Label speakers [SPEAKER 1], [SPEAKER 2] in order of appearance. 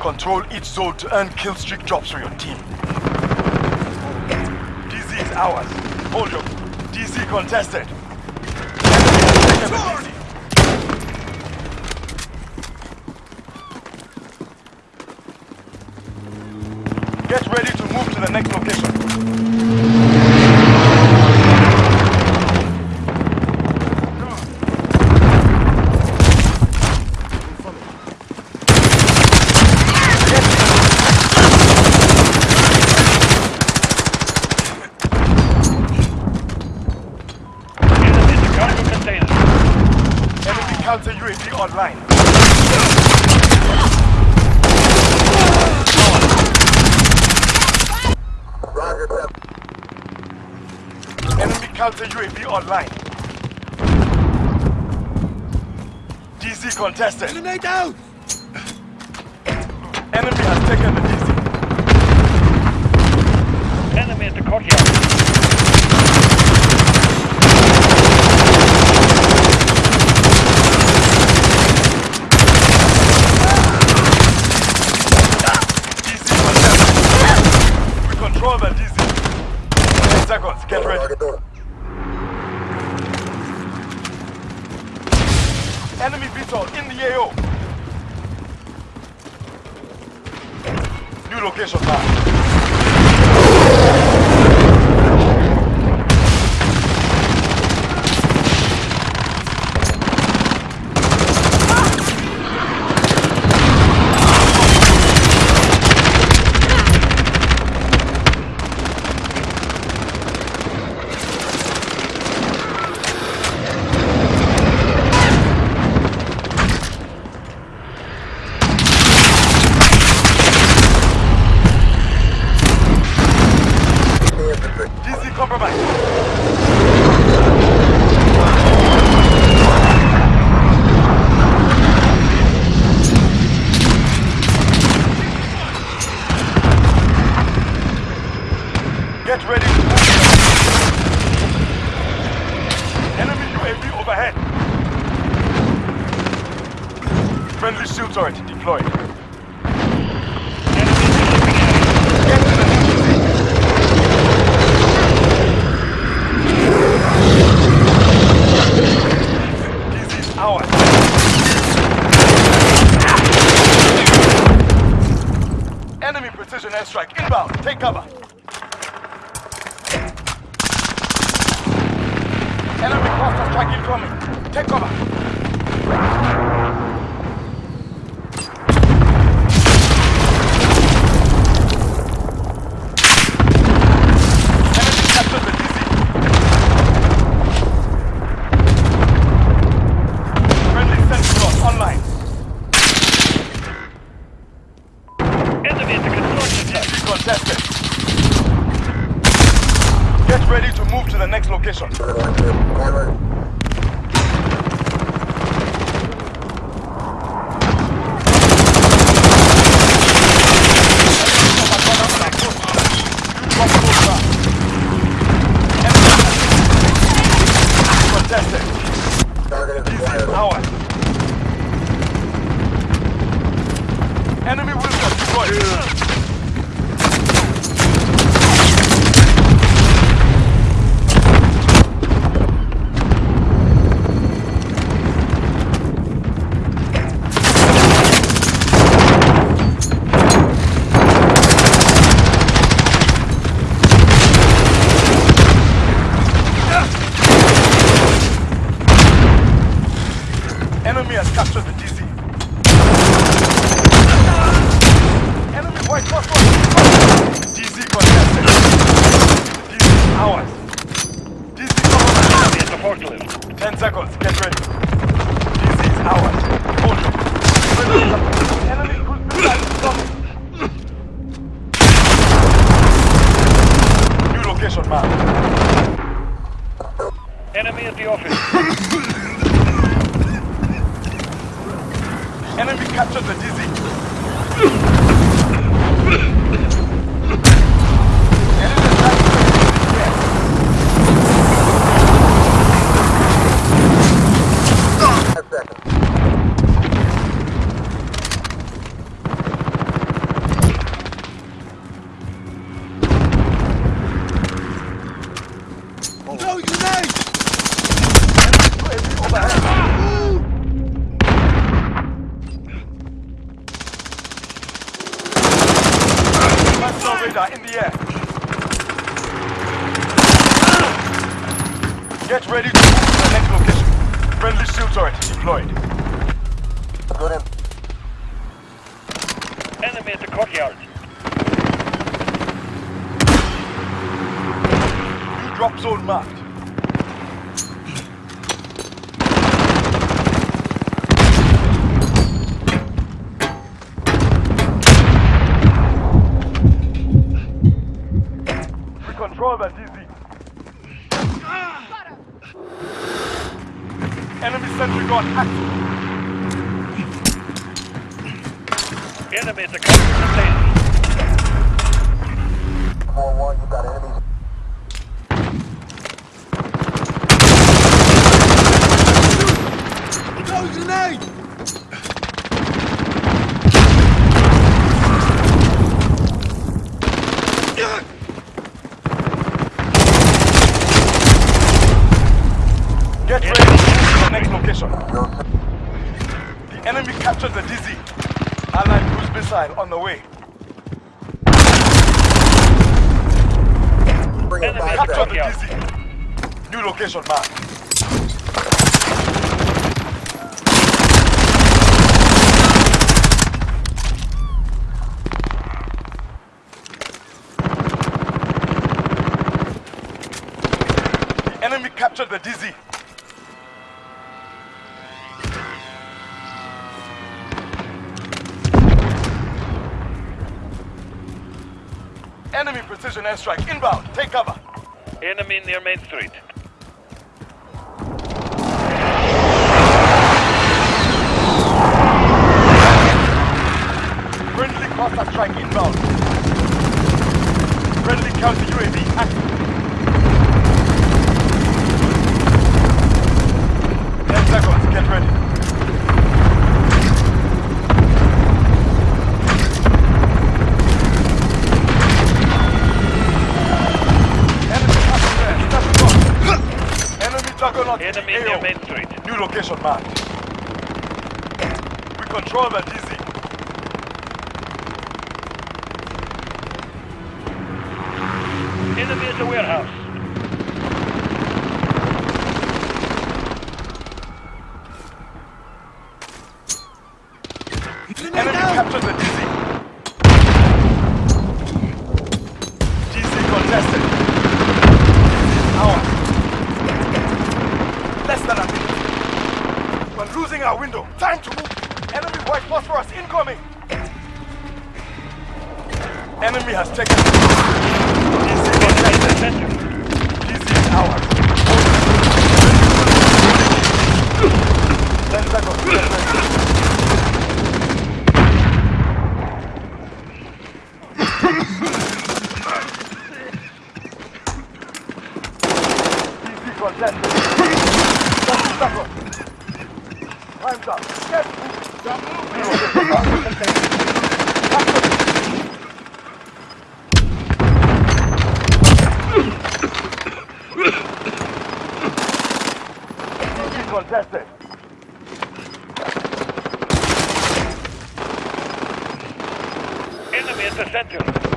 [SPEAKER 1] Control each zone to earn kill streak drops for your team. DZ is ours. Hold your... DZ contested. Get ready to move to the next location.
[SPEAKER 2] Enemy the cargo container.
[SPEAKER 1] Enemy counter UAV online. Enemy counter UAV online. DZ contested. Enemy down! Enemy has taken the DZ.
[SPEAKER 2] Enemy at the courtyard.
[SPEAKER 1] DZ contested. We control the DZ. 10 seconds, get ready. Enemy VTOL in the AO. New location marked. DC compromised. Get ready to move. Enemy UAV overhead. Friendly shield turret deployed.
[SPEAKER 2] Enemy
[SPEAKER 1] precision airstrike inbound. Take cover. Enemy cluster strike incoming. Take cover. Enemy captured the DZ. Friendly Sentinel online.
[SPEAKER 2] Enemy at the construction site.
[SPEAKER 1] DZ contested. Get ready to move to the next location. Contested. DZ is ours. Enemy Wheelson deployed. Enemy has captured the DZ. Enemy white cross DZ contested. DZ is ours. DZ cover.
[SPEAKER 2] Enemy at the forklift.
[SPEAKER 1] 10 seconds, get ready. DZ is ours. Hold it. Enemy cruise missile incoming. New location marked.
[SPEAKER 2] Enemy at the office.
[SPEAKER 1] Enemy captured the DZ. Hostile radar in the air. Get ready to move to the next location. Friendly shield turret deployed.
[SPEAKER 3] Got him.
[SPEAKER 2] Enemy at the courtyard.
[SPEAKER 1] New drop zone marked. Enemy sentry gun active.
[SPEAKER 2] Enemy at the counter container.
[SPEAKER 3] 4-1, you got enemies.
[SPEAKER 1] Get ready to move to the next location.
[SPEAKER 3] Yo, sir.
[SPEAKER 1] The enemy captured the DZ. Allied cruise missile on the way.
[SPEAKER 3] Bring
[SPEAKER 2] Enemy
[SPEAKER 3] back
[SPEAKER 1] Capture the. DZ. New location marked. The enemy captured the DZ. Enemy precision airstrike inbound. Take cover.
[SPEAKER 2] Enemy near Main Street.
[SPEAKER 1] Friendly cluster strike inbound. Friendly counter UAV active. Ten seconds, get ready. Enemy passenger, stepping up. Enemy juggernaut
[SPEAKER 2] Enemy
[SPEAKER 1] AO.
[SPEAKER 2] near Main Street.
[SPEAKER 1] New location marked. We control the DZ.
[SPEAKER 2] Enemy at the warehouse.
[SPEAKER 1] Enemy captured the DZ. DZ contested. Ours. Less than a minute. We're losing our window. Time to move. Enemy white phosphorus incoming. Enemy has taken. Contested. is ours. Ten seconds. DZ contested. Just a. Time's up. Get contested.
[SPEAKER 2] Enemy at the center.